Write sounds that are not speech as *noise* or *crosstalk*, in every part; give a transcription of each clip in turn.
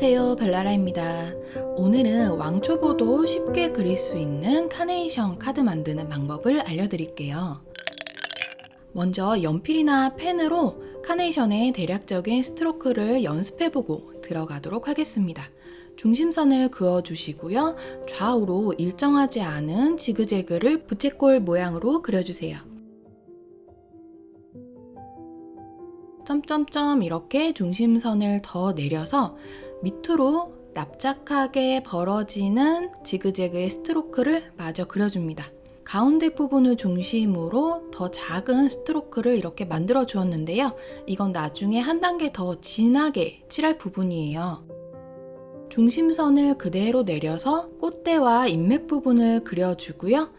안녕하세요 벨라라입니다. 오늘은 왕초보도 쉽게 그릴 수 있는 카네이션 카드 만드는 방법을 알려드릴게요. 먼저 연필이나 펜으로 카네이션의 대략적인 스트로크를 연습해보고 들어가도록 하겠습니다. 중심선을 그어주시고요. 좌우로 일정하지 않은 지그재그를 부채꼴 모양으로 그려주세요. 점점점 이렇게 중심선을 더 내려서 밑으로 납작하게 벌어지는 지그재그의 스트로크를 마저 그려줍니다. 가운데 부분을 중심으로 더 작은 스트로크를 이렇게 만들어 주었는데요. 이건 나중에 한 단계 더 진하게 칠할 부분이에요. 중심선을 그대로 내려서 꽃대와 인맥 부분을 그려주고요.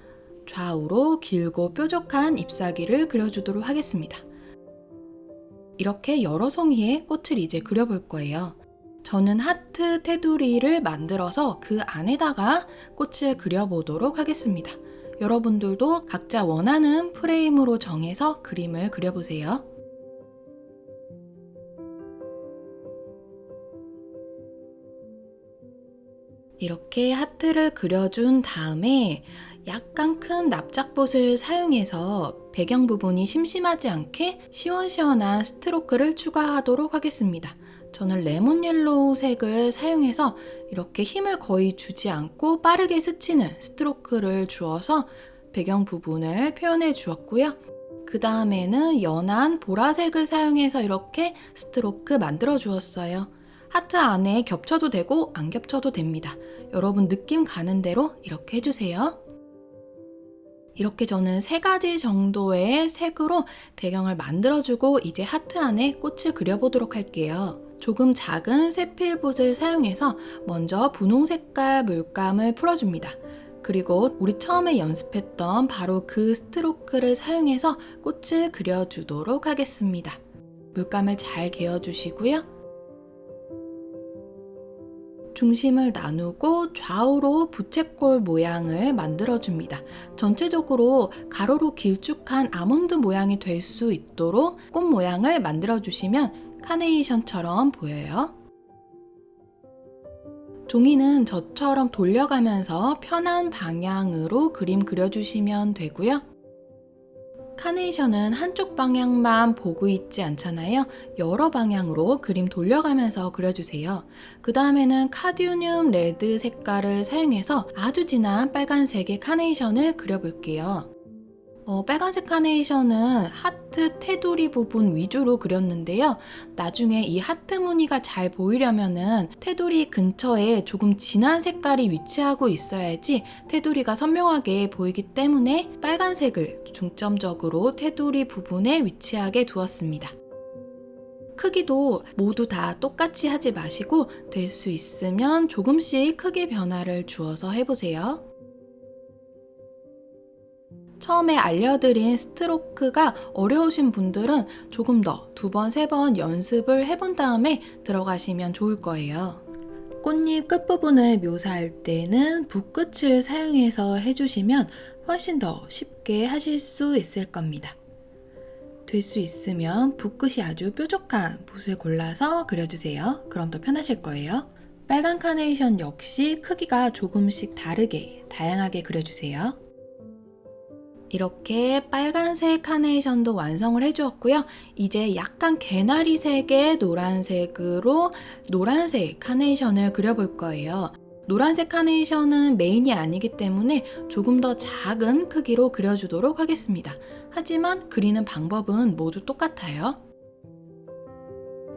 좌우로 길고 뾰족한 잎사귀를 그려주도록 하겠습니다. 이렇게 여러 송이의 꽃을 이제 그려볼 거예요. 저는 하트 테두리를 만들어서 그 안에다가 꽃을 그려보도록 하겠습니다. 여러분들도 각자 원하는 프레임으로 정해서 그림을 그려보세요. 이렇게 하트를 그려준 다음에 약간 큰 납작봇을 사용해서 배경 부분이 심심하지 않게 시원시원한 스트로크를 추가하도록 하겠습니다. 저는 레몬 옐로우 색을 사용해서 이렇게 힘을 거의 주지 않고 빠르게 스치는 스트로크를 주어서 배경 부분을 표현해 주었고요. 그 다음에는 연한 보라색을 사용해서 이렇게 스트로크 만들어 주었어요. 하트 안에 겹쳐도 되고 안 겹쳐도 됩니다. 여러분 느낌 가는 대로 이렇게 해주세요. 이렇게 저는 세 가지 정도의 색으로 배경을 만들어주고 이제 하트 안에 꽃을 그려보도록 할게요. 조금 작은 세필봇을 사용해서 먼저 분홍 색깔 물감을 풀어줍니다. 그리고 우리 처음에 연습했던 바로 그 스트로크를 사용해서 꽃을 그려주도록 하겠습니다. 물감을 잘 개어주시고요. 중심을 나누고 좌우로 부채꼴 모양을 만들어줍니다. 전체적으로 가로로 길쭉한 아몬드 모양이 될 수 있도록 꽃 모양을 만들어주시면 카네이션처럼 보여요. 종이는 저처럼 돌려가면서 편한 방향으로 그림 그려주시면 되고요. 카네이션은 한쪽 방향만 보고 있지 않잖아요. 여러 방향으로 그림 돌려가면서 그려주세요. 그 다음에는 카디우늄 레드 색깔을 사용해서 아주 진한 빨간색의 카네이션을 그려볼게요. 어, 빨간색 카네이션은 하트 테두리 부분 위주로 그렸는데요. 나중에 이 하트 무늬가 잘 보이려면 테두리 근처에 조금 진한 색깔이 위치하고 있어야지 테두리가 선명하게 보이기 때문에 빨간색을 중점적으로 테두리 부분에 위치하게 두었습니다. 크기도 모두 다 똑같이 하지 마시고 될 수 있으면 조금씩 크기 변화를 주어서 해보세요. 처음에 알려드린 스트로크가 어려우신 분들은 조금 더 두 번, 세 번 연습을 해본 다음에 들어가시면 좋을 거예요. 꽃잎 끝부분을 묘사할 때는 붓끝을 사용해서 해주시면 훨씬 더 쉽게 하실 수 있을 겁니다. 될 수 있으면 붓끝이 아주 뾰족한 붓을 골라서 그려주세요. 그럼 더 편하실 거예요. 빨간 카네이션 역시 크기가 조금씩 다르게 다양하게 그려주세요. 이렇게 빨간색 카네이션도 완성을 해주었고요. 이제 약간 개나리색의 노란색으로 노란색 카네이션을 그려볼 거예요. 노란색 카네이션은 메인이 아니기 때문에 조금 더 작은 크기로 그려주도록 하겠습니다. 하지만 그리는 방법은 모두 똑같아요.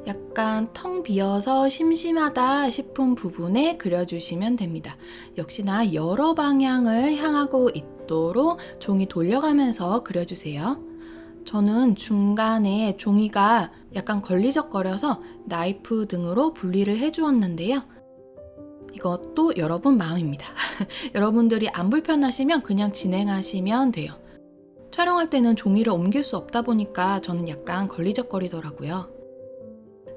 약간 텅 비어서 심심하다 싶은 부분에 그려주시면 됩니다. 역시나 여러 방향을 향하고 있 도록 종이 돌려가면서 그려주세요. 저는 중간에 종이가 약간 걸리적거려서 나이프 등으로 분리를 해주었는데요. 이것도 여러분 마음입니다. *laughs* 여러분들이 안 불편하시면 그냥 진행하시면 돼요. 촬영할 때는 종이를 옮길 수 없다 보니까 저는 약간 걸리적거리더라고요.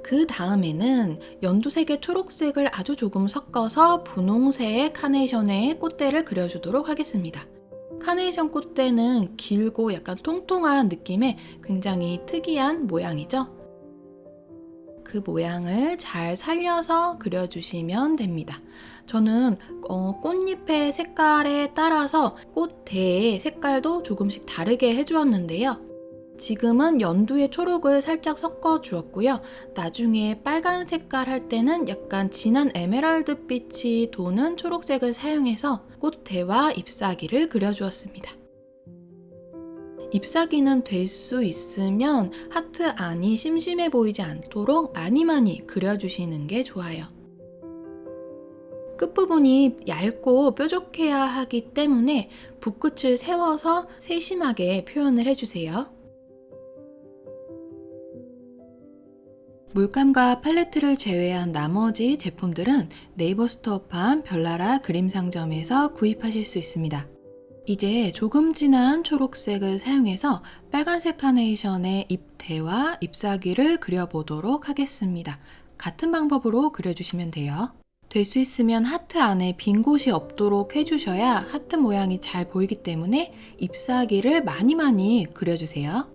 그 다음에는 연두색의 초록색을 아주 조금 섞어서 분홍색 카네이션의 꽃대를 그려주도록 하겠습니다. 카네이션 꽃대는 길고 약간 통통한 느낌의 굉장히 특이한 모양이죠. 그 모양을 잘 살려서 그려주시면 됩니다. 저는 어, 꽃잎의 색깔에 따라서 꽃대의 색깔도 조금씩 다르게 해주었는데요. 지금은 연두의 초록을 살짝 섞어 주었고요. 나중에 빨간 색깔 할 때는 약간 진한 에메랄드 빛이 도는 초록색을 사용해서 꽃대와 잎사귀를 그려주었습니다. 잎사귀는 될 수 있으면 하트 안이 심심해 보이지 않도록 많이 많이 그려주시는 게 좋아요. 끝부분이 얇고 뾰족해야 하기 때문에 붓끝을 세워서 세심하게 표현을 해주세요. 물감과 팔레트를 제외한 나머지 제품들은 네이버 스토어판 별나라 그림 상점에서 구입하실 수 있습니다. 이제 조금 진한 초록색을 사용해서 빨간색 카네이션의 잎대와 잎사귀를 그려보도록 하겠습니다. 같은 방법으로 그려주시면 돼요. 될 수 있으면 하트 안에 빈 곳이 없도록 해주셔야 하트 모양이 잘 보이기 때문에 잎사귀를 많이 많이 그려주세요.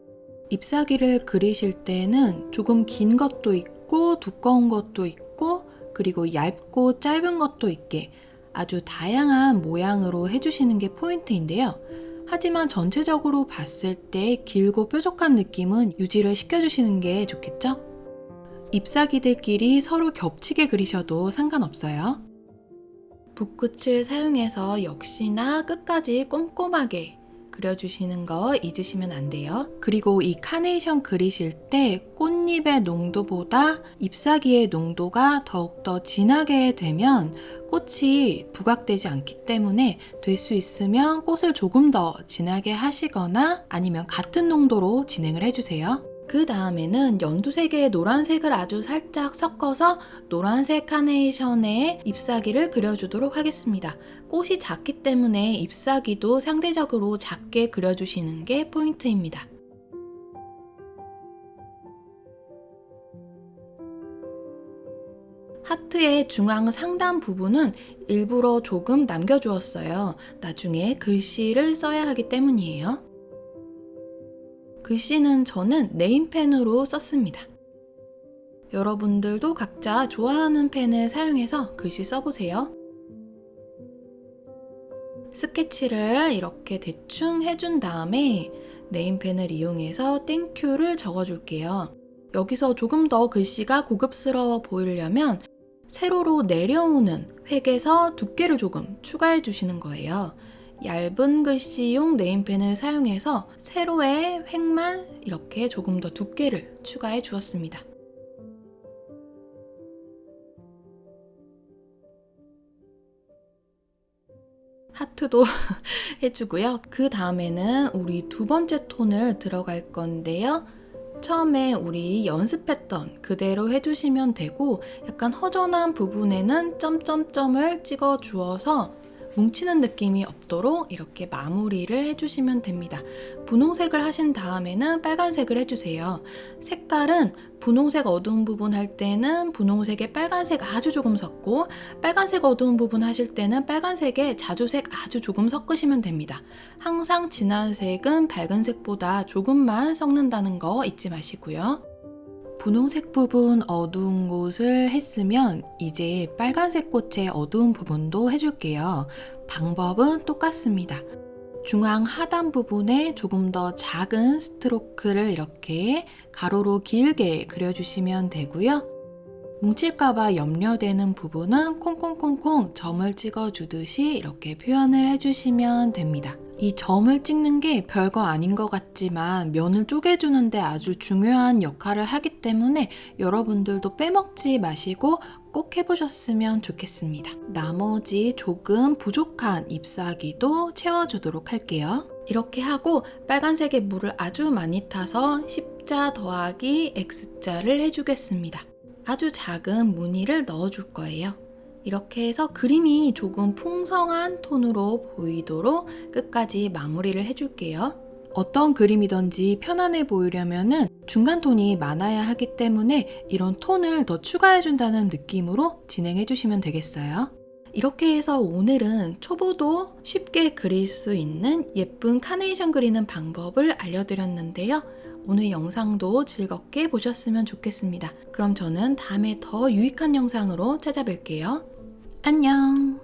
잎사귀를 그리실 때는 조금 긴 것도 있고 두꺼운 것도 있고 그리고 얇고 짧은 것도 있게 아주 다양한 모양으로 해주시는 게 포인트인데요. 하지만 전체적으로 봤을 때 길고 뾰족한 느낌은 유지를 시켜주시는 게 좋겠죠? 잎사귀들끼리 서로 겹치게 그리셔도 상관없어요. 붓끝을 사용해서 역시나 끝까지 꼼꼼하게 그려주시는 거 잊으시면 안 돼요. 그리고 이 카네이션 그리실 때 꽃잎의 농도보다 잎사귀의 농도가 더욱더 진하게 되면 꽃이 부각되지 않기 때문에 될 수 있으면 꽃을 조금 더 진하게 하시거나 아니면 같은 농도로 진행을 해주세요. 그 다음에는 연두색에 노란색을 아주 살짝 섞어서 노란색 카네이션에 잎사귀를 그려주도록 하겠습니다. 꽃이 작기 때문에 잎사귀도 상대적으로 작게 그려주시는 게 포인트입니다. 하트의 중앙 상단 부분은 일부러 조금 남겨주었어요. 나중에 글씨를 써야 하기 때문이에요. 글씨는 저는 네임펜으로 썼습니다. 여러분들도 각자 좋아하는 펜을 사용해서 글씨 써보세요. 스케치를 이렇게 대충 해준 다음에 네임펜을 이용해서 thank you를 적어줄게요. 여기서 조금 더 글씨가 고급스러워 보이려면 세로로 내려오는 획에서 두께를 조금 추가해 주시는 거예요. 얇은 글씨용 네임펜을 사용해서 세로의 획만 이렇게 조금 더 두께를 추가해 주었습니다. 하트도 *laughs* 해주고요. 그 다음에는 우리 두 번째 톤을 들어갈 건데요. 처음에 우리 연습했던 그대로 해주시면 되고 약간 허전한 부분에는 점점점을 찍어 주어서 뭉치는 느낌이 없도록 이렇게 마무리를 해주시면 됩니다. 분홍색을 하신 다음에는 빨간색을 해주세요. 색깔은 분홍색 어두운 부분 할 때는 분홍색에 빨간색 아주 조금 섞고 빨간색 어두운 부분 하실 때는 빨간색에 자주색 아주 조금 섞으시면 됩니다. 항상 진한 색은 밝은 색보다 조금만 섞는다는 거 잊지 마시고요. 분홍색 부분 어두운 곳을 했으면 이제 빨간색 꽃의 어두운 부분도 해줄게요. 방법은 똑같습니다. 중앙 하단 부분에 조금 더 작은 스트로크를 이렇게 가로로 길게 그려주시면 되고요. 뭉칠까봐 염려되는 부분은 콩콩콩콩 점을 찍어주듯이 이렇게 표현을 해주시면 됩니다. 이 점을 찍는 게 별거 아닌 것 같지만 면을 쪼개주는데 아주 중요한 역할을 하기 때문에 여러분들도 빼먹지 마시고 꼭 해보셨으면 좋겠습니다. 나머지 조금 부족한 잎사귀도 채워주도록 할게요. 이렇게 하고 빨간색의 물을 아주 많이 타서 십자 더하기 X자를 해주겠습니다. 아주 작은 무늬를 넣어줄 거예요. 이렇게 해서 그림이 조금 풍성한 톤으로 보이도록 끝까지 마무리를 해줄게요. 어떤 그림이든지 편안해 보이려면 중간 톤이 많아야 하기 때문에 이런 톤을 더 추가해준다는 느낌으로 진행해 주시면 되겠어요. 이렇게 해서 오늘은 초보도 쉽게 그릴 수 있는 예쁜 카네이션 그리는 방법을 알려드렸는데요. 오늘 영상도 즐겁게 보셨으면 좋겠습니다. 그럼 저는 다음에 더 유익한 영상으로 찾아뵐게요. 안녕!